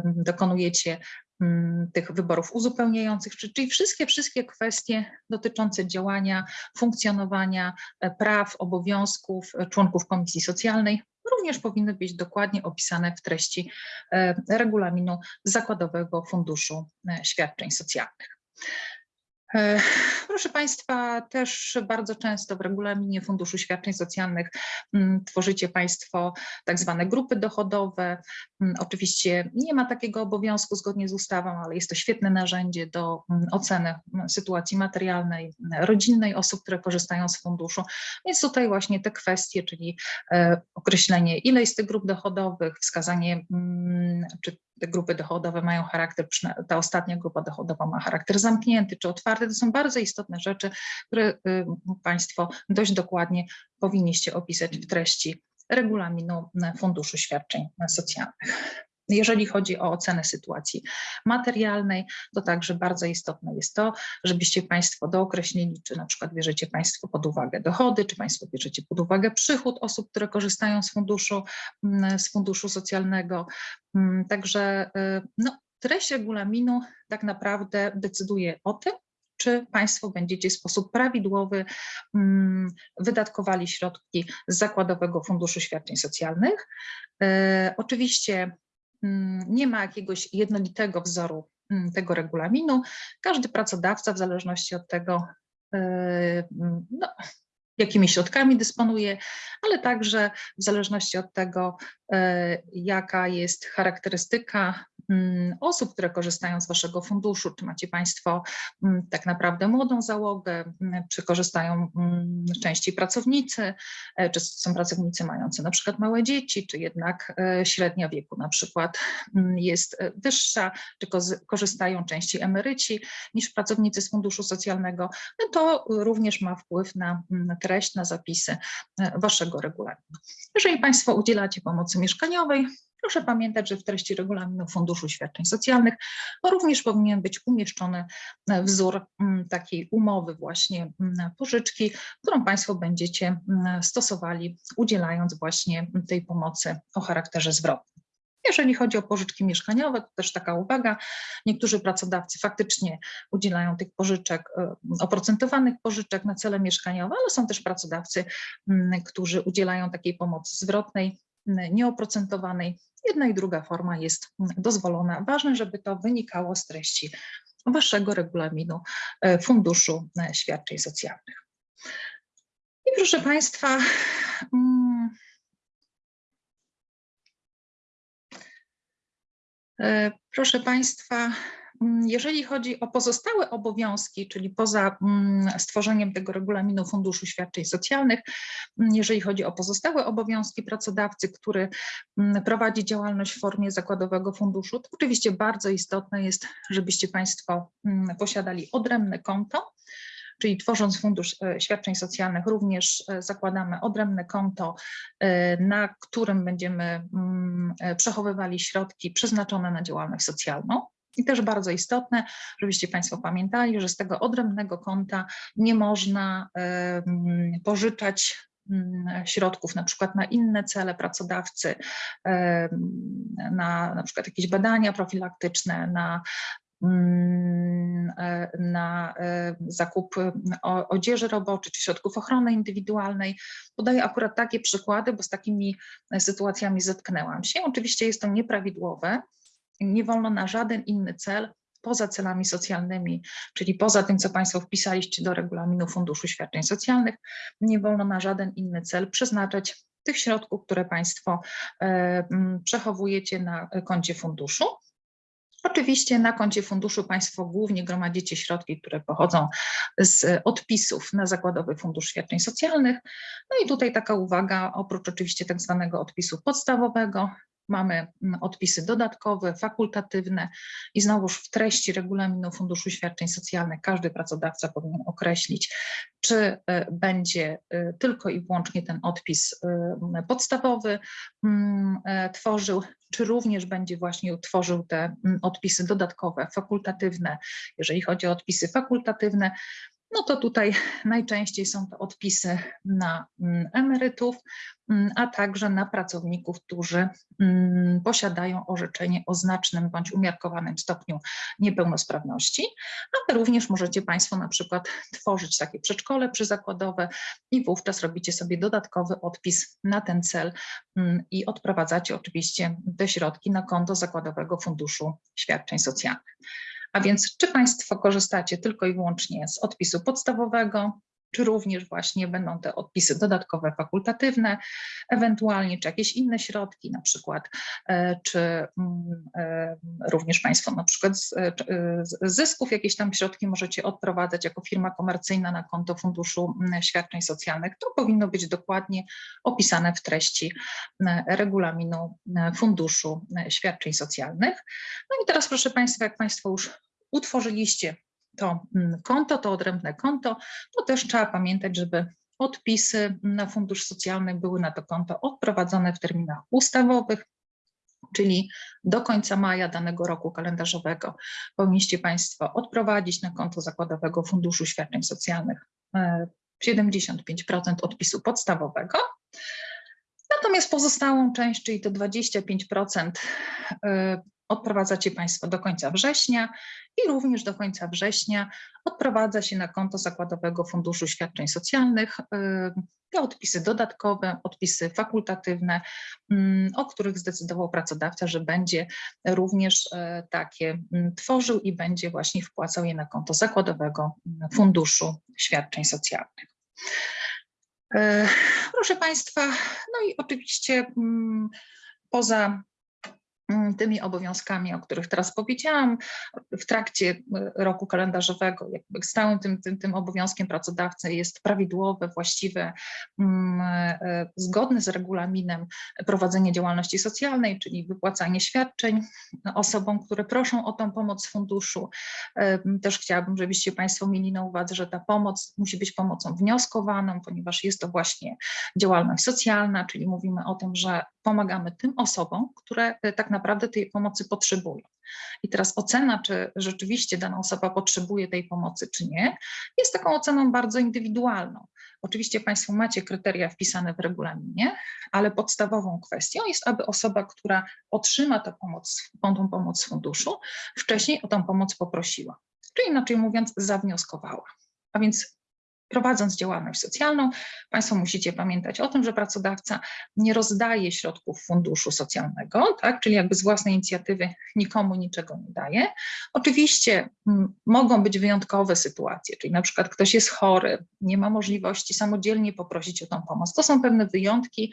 dokonujecie mm, tych wyborów uzupełniających, czyli wszystkie, wszystkie kwestie dotyczące działania, funkcjonowania, e, praw, obowiązków e, członków Komisji Socjalnej również powinny być dokładnie opisane w treści e, regulaminu Zakładowego Funduszu Świadczeń Socjalnych. Proszę Państwa, też bardzo często w regulaminie Funduszu Świadczeń Socjalnych mm, tworzycie Państwo tak zwane grupy dochodowe. Mm, oczywiście nie ma takiego obowiązku zgodnie z ustawą, ale jest to świetne narzędzie do mm, oceny sytuacji materialnej, rodzinnej osób, które korzystają z funduszu. Więc tutaj właśnie te kwestie, czyli e, określenie ile jest tych grup dochodowych, wskazanie czy grupy dochodowe mają charakter, ta ostatnia grupa dochodowa ma charakter zamknięty czy otwarty. To są bardzo istotne rzeczy, które y, Państwo dość dokładnie powinniście opisać w treści regulaminu Funduszu Świadczeń Socjalnych. Jeżeli chodzi o ocenę sytuacji materialnej, to także bardzo istotne jest to, żebyście Państwo dookreślili, czy na przykład bierzecie Państwo pod uwagę dochody, czy Państwo bierzecie pod uwagę przychód osób, które korzystają z funduszu, mm, z funduszu socjalnego. Mm, także y, no, treść regulaminu tak naprawdę decyduje o tym, czy Państwo będziecie w sposób prawidłowy mm, wydatkowali środki z Zakładowego Funduszu Świadczeń Socjalnych. E, oczywiście nie ma jakiegoś jednolitego wzoru mm, tego regulaminu. Każdy pracodawca w zależności od tego, e, mm, no, jakimi środkami dysponuje, ale także w zależności od tego, jaka jest charakterystyka Mm, osób, które korzystają z Waszego funduszu, czy macie Państwo mm, tak naprawdę młodą załogę, mm, czy korzystają częściej pracownicy, e, czy są pracownicy mający na przykład małe dzieci, czy jednak e, średnia wieku na przykład jest e, wyższa, czy korzystają częściej emeryci niż pracownicy z funduszu socjalnego, no to również ma wpływ na treść, na zapisy Waszego regulaminu. Jeżeli Państwo udzielacie pomocy mieszkaniowej, Proszę pamiętać, że w treści regulaminu Funduszu Świadczeń Socjalnych również powinien być umieszczony e, wzór mm, takiej umowy właśnie mm, pożyczki, którą Państwo będziecie mm, stosowali, udzielając właśnie tej pomocy o charakterze zwrotnym. Jeżeli chodzi o pożyczki mieszkaniowe, to też taka uwaga, niektórzy pracodawcy faktycznie udzielają tych pożyczek, e, oprocentowanych pożyczek na cele mieszkaniowe, ale są też pracodawcy, którzy udzielają takiej pomocy zwrotnej, nieoprocentowanej Jedna i druga forma jest dozwolona. Ważne, żeby to wynikało z treści Waszego regulaminu e, Funduszu e, Świadczeń Socjalnych. I proszę Państwa, mm, e, proszę Państwa, jeżeli chodzi o pozostałe obowiązki, czyli poza mm, stworzeniem tego regulaminu Funduszu Świadczeń Socjalnych, mm, jeżeli chodzi o pozostałe obowiązki pracodawcy, który prowadzi działalność w formie zakładowego funduszu, to oczywiście bardzo istotne jest, żebyście Państwo posiadali odrębne konto, czyli tworząc fundusz e, świadczeń socjalnych również e, zakładamy odrębne konto, e, na którym będziemy mm, przechowywali środki przeznaczone na działalność socjalną. I też bardzo istotne, żebyście Państwo pamiętali, że z tego odrębnego konta nie można mm, pożyczać mm, środków na przykład na inne cele pracodawcy, na na przykład jakieś badania profilaktyczne, na mm, e, na e, zakup o- odzieży roboczej czy środków ochrony indywidualnej. Podaję akurat takie przykłady, bo z takimi e, sytuacjami zetknęłam się. Oczywiście jest to nieprawidłowe. Nie wolno na żaden inny cel poza celami socjalnymi, czyli poza tym, co Państwo wpisaliście do regulaminu Funduszu Świadczeń Socjalnych, nie wolno na żaden inny cel przeznaczać tych środków, które Państwo e, przechowujecie na koncie funduszu. Oczywiście na koncie funduszu Państwo głównie gromadzicie środki, które pochodzą z odpisów na Zakładowy Fundusz Świadczeń Socjalnych. No i tutaj taka uwaga, oprócz oczywiście tak zwanego odpisu podstawowego, mamy mm, odpisy dodatkowe, fakultatywne i znowuż w treści regulaminu Funduszu Świadczeń Socjalnych każdy pracodawca powinien określić, czy e, będzie e, tylko i wyłącznie ten odpis e, podstawowy mm, tworzył, czy również będzie właśnie tworzył te mm, odpisy dodatkowe, fakultatywne. Jeżeli chodzi o odpisy fakultatywne, no to tutaj najczęściej są to odpisy na mm, emerytów, mm, a także na pracowników, którzy mm, posiadają orzeczenie o znacznym bądź umiarkowanym stopniu niepełnosprawności, ale również możecie Państwo na przykład tworzyć takie przedszkole przyzakładowe i wówczas robicie sobie dodatkowy odpis na ten cel i odprowadzacie oczywiście te środki na konto Zakładowego Funduszu Świadczeń Socjalnych. A więc czy Państwo korzystacie tylko i wyłącznie z odpisu podstawowego, czy również właśnie będą te odpisy dodatkowe, fakultatywne, ewentualnie czy jakieś inne środki, na przykład, e, czy mm, e, również Państwo na przykład z e, z zysków jakieś tam środki możecie odprowadzać jako firma komercyjna na konto Funduszu mm, Świadczeń Socjalnych. To powinno być dokładnie opisane w treści e, regulaminu Funduszu Świadczeń Socjalnych. No i teraz proszę Państwa, jak Państwo już utworzyliście to mm, konto, to odrębne konto, to też trzeba pamiętać, żeby odpisy na fundusz socjalny były na to konto odprowadzone w terminach ustawowych, czyli do końca maja danego roku kalendarzowego powinniście Państwo odprowadzić na konto Zakładowego Funduszu Świadczeń Socjalnych e, 75% odpisu podstawowego. Natomiast pozostałą część, czyli to 25%, y, odprowadzacie Państwo do końca września i również do końca września odprowadza się na konto Zakładowego Funduszu Świadczeń Socjalnych y, te odpisy dodatkowe, odpisy fakultatywne, mm, o których zdecydował pracodawca, że będzie również e, takie mm, tworzył i będzie właśnie wpłacał je na konto Zakładowego Funduszu Świadczeń Socjalnych. Proszę Państwa, no i oczywiście mm, poza tymi obowiązkami, o których teraz powiedziałam, w trakcie e, roku kalendarzowego, jakby stałym tym, tym, tym obowiązkiem pracodawcy jest prawidłowe, właściwe, mm, e, zgodne z regulaminem prowadzenie działalności socjalnej, czyli wypłacanie świadczeń osobom, które proszą o tą pomoc z funduszu. Też chciałabym, żebyście Państwo mieli na uwadze, że ta pomoc musi być pomocą wnioskowaną, ponieważ jest to właśnie działalność socjalna, czyli mówimy o tym, że pomagamy tym osobom, które e, tak naprawdę tej pomocy potrzebują. I teraz ocena, czy rzeczywiście dana osoba potrzebuje tej pomocy, czy nie, jest taką oceną bardzo indywidualną. Oczywiście Państwo macie kryteria wpisane w regulaminie, ale podstawową kwestią jest, aby osoba, która otrzyma tę pomoc, tą pomoc z funduszu, wcześniej o tą pomoc poprosiła, czyli inaczej mówiąc, zawnioskowała. A więc prowadząc działalność socjalną, Państwo musicie pamiętać o tym, że pracodawca nie rozdaje środków funduszu socjalnego, tak? czyli jakby z własnej inicjatywy nikomu niczego nie daje. Oczywiście m, mogą być wyjątkowe sytuacje, czyli na przykład ktoś jest chory, nie ma możliwości samodzielnie poprosić o tą pomoc. To są pewne wyjątki,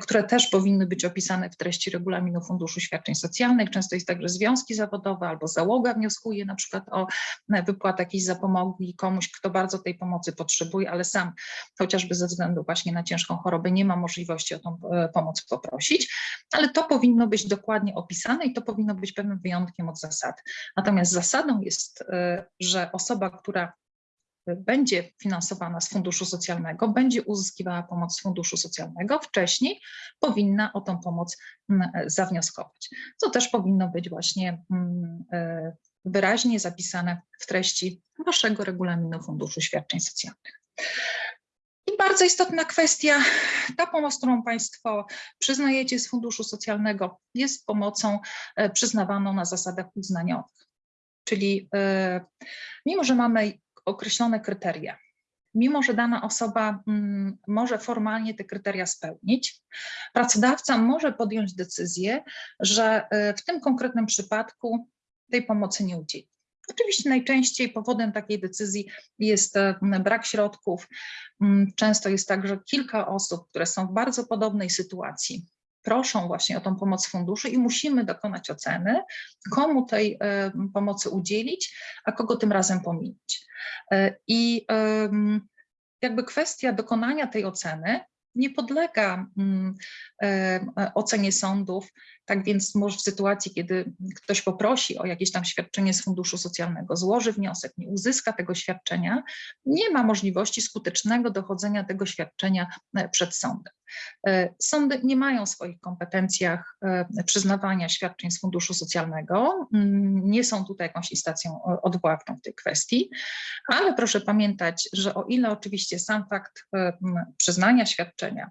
które też powinny być opisane w treści regulaminu Funduszu Świadczeń Socjalnych. Często jest tak, że związki zawodowe albo załoga wnioskuje na przykład o e, wypłatę jakiejś zapomogi komuś, kto bardzo tej pomocy potrzebuje, ale sam chociażby ze względu właśnie na ciężką chorobę nie ma możliwości o tą e, pomoc poprosić, ale to powinno być dokładnie opisane i to powinno być pewnym wyjątkiem od zasady. Natomiast zasadą jest, e, że osoba, która będzie finansowana z funduszu socjalnego, będzie uzyskiwała pomoc z funduszu socjalnego, wcześniej powinna o tą pomoc mm, zawnioskować. Co też powinno być właśnie mm, e, wyraźnie zapisane w treści Waszego regulaminu Funduszu Świadczeń Socjalnych. I bardzo istotna kwestia, ta pomoc, którą Państwo przyznajecie z Funduszu Socjalnego, jest pomocą e, przyznawaną na zasadach uznaniowych. Czyli e, mimo, że mamy określone kryteria, mimo, że dana osoba mm, może formalnie te kryteria spełnić, pracodawca może podjąć decyzję, że e, w tym konkretnym przypadku tej pomocy nie udzieli. Oczywiście najczęściej powodem takiej decyzji jest e, brak środków. Mm, Często jest tak, że kilka osób, które są w bardzo podobnej sytuacji, proszą właśnie o tą pomoc funduszu i musimy dokonać oceny, komu tej e, pomocy udzielić, a kogo tym razem pominąć. E, I jakby kwestia dokonania tej oceny nie podlega mm, ocenie sądów, tak więc może w sytuacji, kiedy ktoś poprosi o jakieś tam świadczenie z funduszu socjalnego, złoży wniosek, nie uzyska tego świadczenia, nie ma możliwości skutecznego dochodzenia tego świadczenia e, przed sądem. E, Sądy nie mają w swoich kompetencjach e, przyznawania świadczeń z funduszu socjalnego, mm, nie są tutaj jakąś instancją odwoławczą w tej kwestii, ale proszę pamiętać, że o ile oczywiście sam fakt przyznania świadczenia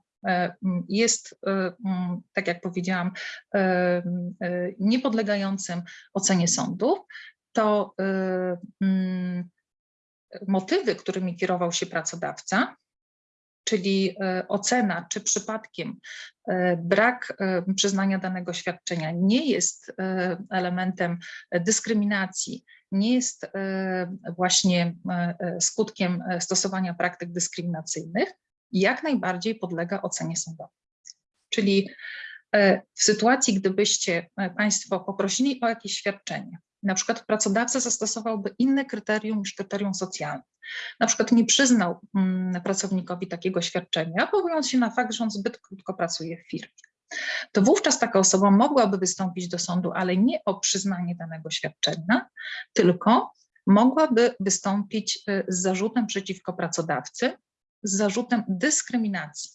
jest, tak jak powiedziałam, niepodlegającym ocenie sądów, to motywy, którymi kierował się pracodawca, czyli ocena, czy przypadkiem brak przyznania danego świadczenia nie jest elementem dyskryminacji, nie jest właśnie skutkiem stosowania praktyk dyskryminacyjnych, jak najbardziej podlega ocenie sądowej. Czyli e, w sytuacji, gdybyście e, Państwo poprosili o jakieś świadczenie, na przykład pracodawca zastosowałby inne kryterium niż kryterium socjalne, na przykład nie przyznał mm, pracownikowi takiego świadczenia, powołując się na fakt, że on zbyt krótko pracuje w firmie, to wówczas taka osoba mogłaby wystąpić do sądu, ale nie o przyznanie danego świadczenia, tylko mogłaby wystąpić e, z zarzutem przeciwko pracodawcy z zarzutem dyskryminacji,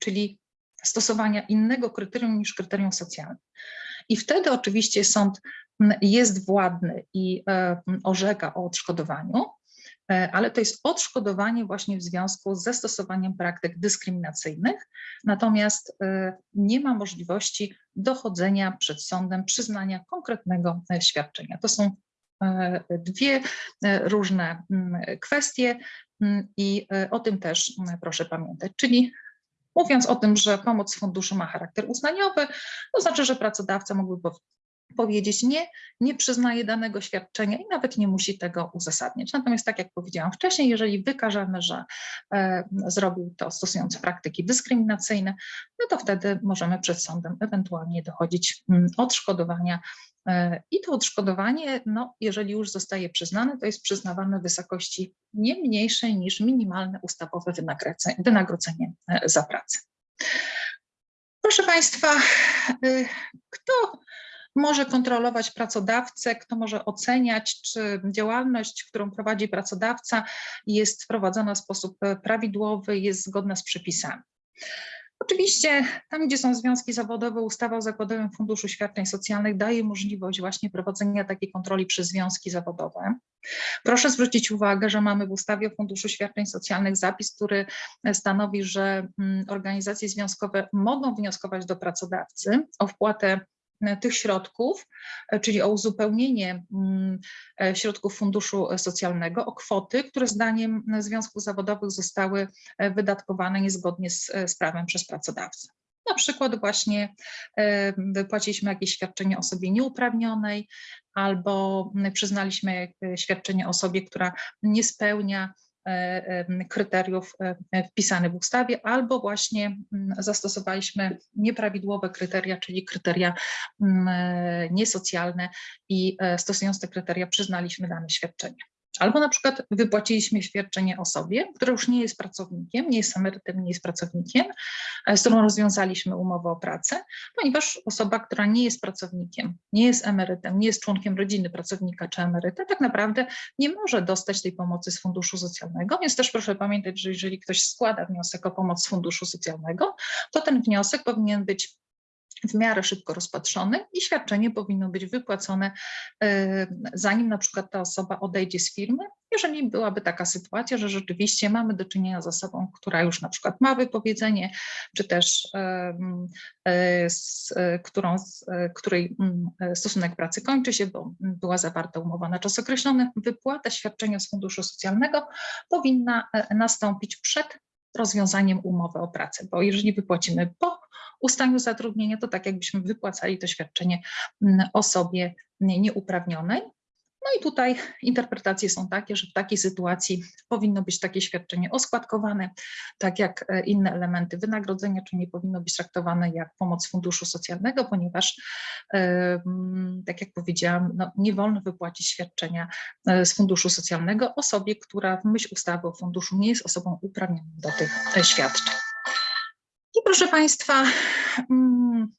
czyli stosowania innego kryterium niż kryterium socjalne. I wtedy oczywiście sąd jest władny i e, orzeka o odszkodowaniu, e, ale to jest odszkodowanie właśnie w związku z zastosowaniem praktyk dyskryminacyjnych, natomiast e, nie ma możliwości dochodzenia przed sądem przyznania konkretnego świadczenia. To są dwie różne kwestie. Mm, I e, o tym też mm, proszę pamiętać. Czyli mówiąc o tym, że pomoc z funduszu ma charakter uznaniowy, to znaczy, że pracodawca mógłby powiedzieć nie, nie przyznaje danego świadczenia i nawet nie musi tego uzasadniać. Natomiast tak jak powiedziałam wcześniej, jeżeli wykażemy, że e, zrobił to stosując praktyki dyskryminacyjne, no to wtedy możemy przed sądem ewentualnie dochodzić m, mm, odszkodowania E, I to odszkodowanie, no, jeżeli już zostaje przyznane, to jest przyznawane w wysokości nie mniejszej niż minimalne ustawowe wynagrodzenie e, za pracę. Proszę Państwa, e, kto może kontrolować pracodawcę, kto może oceniać, czy działalność, którą prowadzi pracodawca jest prowadzona w sposób prawidłowy, jest zgodna z przepisami. Oczywiście tam, gdzie są związki zawodowe, ustawa o Zakładowym Funduszu Świadczeń Socjalnych daje możliwość właśnie prowadzenia takiej kontroli przez związki zawodowe. Proszę zwrócić uwagę, że mamy w ustawie o Funduszu Świadczeń Socjalnych zapis, który stanowi, że mm, organizacje związkowe mogą wnioskować do pracodawcy o wpłatę E, tych środków, e, czyli o uzupełnienie mm, e, środków funduszu socjalnego o kwoty, które zdaniem związków zawodowych zostały wydatkowane niezgodnie z, z prawem przez pracodawcę. Na przykład właśnie wypłaciliśmy jakieś świadczenie osobie nieuprawnionej albo przyznaliśmy świadczenie osobie, która nie spełnia E, kryteriów e, wpisanych w ustawie, albo właśnie mm, zastosowaliśmy nieprawidłowe kryteria, czyli kryteria mm, e, niesocjalne i stosując te kryteria przyznaliśmy dane świadczenie. Albo na przykład wypłaciliśmy świadczenie osobie, która już nie jest pracownikiem, nie jest emerytem, nie jest pracownikiem, e, z którą rozwiązaliśmy umowę o pracę, ponieważ osoba, która nie jest pracownikiem, nie jest emerytem, nie jest członkiem rodziny pracownika czy emeryta, tak naprawdę nie może dostać tej pomocy z funduszu socjalnego, więc też proszę pamiętać, że jeżeli ktoś składa wniosek o pomoc z funduszu socjalnego, to ten wniosek powinien być w miarę szybko rozpatrzony i świadczenie powinno być wypłacone, e, zanim na przykład ta osoba odejdzie z firmy, jeżeli byłaby taka sytuacja, że rzeczywiście mamy do czynienia z osobą, która już na przykład ma wypowiedzenie, czy też e, z którą, z której mm, stosunek pracy kończy się, bo była zawarta umowa na czas określony, wypłata świadczenia z funduszu socjalnego powinna e, nastąpić przed rozwiązaniem umowy o pracę, bo jeżeli wypłacimy po ustaniu zatrudnienia, to tak jakbyśmy wypłacali to świadczenie mm, osobie nieuprawnionej. No i tutaj interpretacje są takie, że w takiej sytuacji powinno być takie świadczenie oskładkowane, tak jak e, inne elementy wynagrodzenia, czy nie powinno być traktowane jak pomoc funduszu socjalnego, ponieważ, tak jak powiedziałam, no, nie wolno wypłacić świadczenia e, z funduszu socjalnego osobie, która w myśl ustawy o funduszu nie jest osobą uprawnioną do tych e, świadczeń. I proszę Państwa, mm,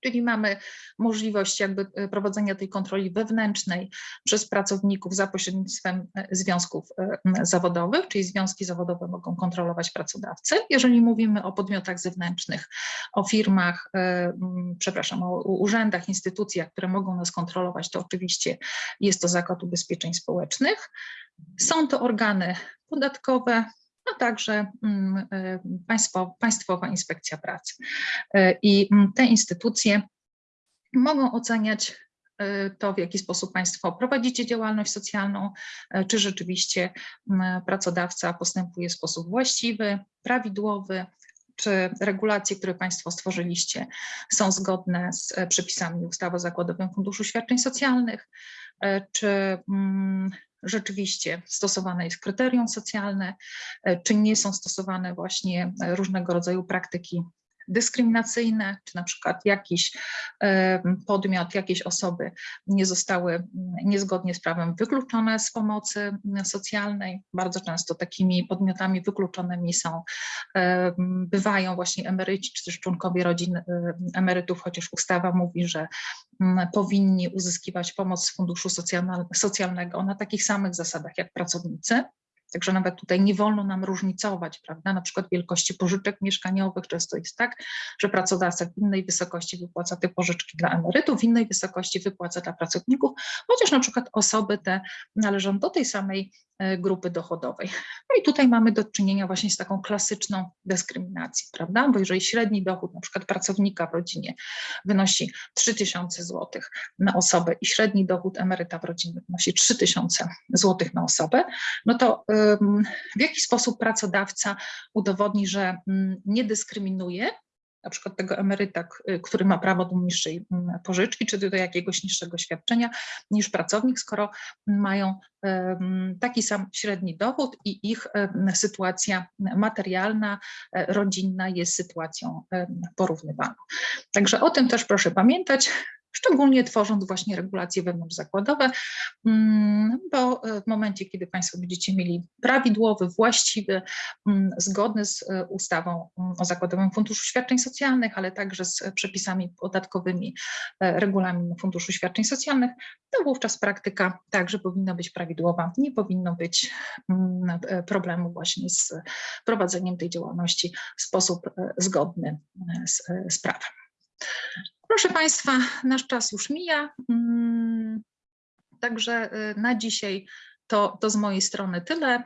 czyli mamy możliwość jakby e, prowadzenia tej kontroli wewnętrznej przez pracowników za pośrednictwem e, związków e, zawodowych, czyli związki zawodowe mogą kontrolować pracodawcę. Jeżeli mówimy o podmiotach zewnętrznych, o firmach, przepraszam, o urzędach, instytucjach, które mogą nas kontrolować, to oczywiście jest to Zakład Ubezpieczeń Społecznych. Są to organy podatkowe, a także mm, e, Państwo, Państwowa Inspekcja Pracy. E, I mm, te instytucje mogą oceniać e, to, w jaki sposób Państwo prowadzicie działalność socjalną, czy rzeczywiście mm, pracodawca postępuje w sposób właściwy, prawidłowy, czy regulacje, które Państwo stworzyliście są zgodne z przepisami ustawy o Zakładowym Funduszu Świadczeń Socjalnych, czy rzeczywiście stosowane jest kryterium socjalne, e, czy nie są stosowane właśnie e, różnego rodzaju praktyki dyskryminacyjne, czy na przykład jakiś podmiot, jakieś osoby nie zostały niezgodnie z prawem wykluczone z pomocy socjalnej. Bardzo często takimi podmiotami wykluczonymi są, bywają właśnie emeryci, czy też członkowie rodzin emerytów, chociaż ustawa mówi, że powinni uzyskiwać pomoc z funduszu socjalnego na takich samych zasadach jak pracownicy. Także nawet tutaj nie wolno nam różnicować, prawda, na przykład wielkości pożyczek mieszkaniowych. Często jest tak, że pracodawca w innej wysokości wypłaca te pożyczki dla emerytów, w innej wysokości wypłaca dla pracowników, chociaż na przykład osoby te należą do tej samej E, grupy dochodowej. No i tutaj mamy do czynienia właśnie z taką klasyczną dyskryminacją, prawda? Bo jeżeli średni dochód na przykład pracownika w rodzinie wynosi 3000 zł na osobę i średni dochód emeryta w rodzinie wynosi 3000 zł na osobę, no to w jaki sposób pracodawca udowodni, że mm, nie dyskryminuje na przykład tego emeryta, y, który ma prawo do niższej mm, pożyczki, czy do jakiegoś niższego świadczenia niż pracownik, skoro mają taki sam średni dochód i ich sytuacja materialna, e, rodzinna jest sytuacją porównywaną. Także o tym też proszę pamiętać szczególnie tworząc właśnie regulacje wewnątrzzakładowe, mm, bo e, w momencie, kiedy Państwo będziecie mieli prawidłowy, właściwy, mm, zgodny z e, ustawą mm, o Zakładowym Funduszu Świadczeń Socjalnych, ale także z przepisami podatkowymi e, regulamin Funduszu Świadczeń Socjalnych, to wówczas praktyka także powinna być prawidłowa, nie powinno być problemu właśnie z prowadzeniem tej działalności w sposób zgodny z, z prawem. Proszę Państwa, nasz czas już mija, mm, także y, na dzisiaj to, to z mojej strony tyle.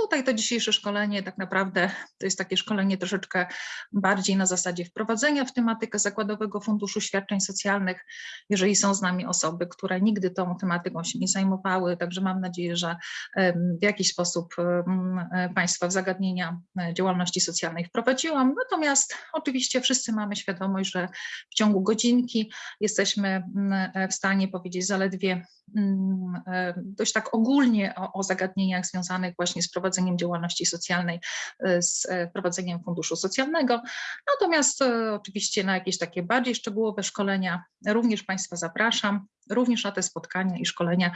Tutaj to dzisiejsze szkolenie tak naprawdę to jest takie szkolenie troszeczkę bardziej na zasadzie wprowadzenia w tematykę Zakładowego Funduszu Świadczeń Socjalnych. Jeżeli są z nami osoby, które nigdy tą tematyką się nie zajmowały, także mam nadzieję, że w jakiś sposób Państwa w zagadnienia e, działalności socjalnej wprowadziłam. Natomiast oczywiście wszyscy mamy świadomość, że w ciągu godzinki jesteśmy w stanie powiedzieć zaledwie dość tak ogólnie o, o zagadnieniach związanych właśnie z prowadzeniem działalności socjalnej, e, z e, prowadzeniem funduszu socjalnego. Natomiast e, oczywiście na jakieś takie bardziej szczegółowe szkolenia również Państwa zapraszam, również na te spotkania i szkolenia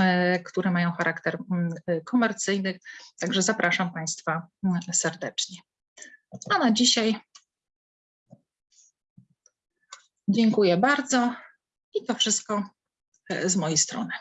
e, które mają charakter mm, e, komercyjny. Także zapraszam Państwa mm, serdecznie. A na dzisiaj dziękuję bardzo i to wszystko e, z mojej strony.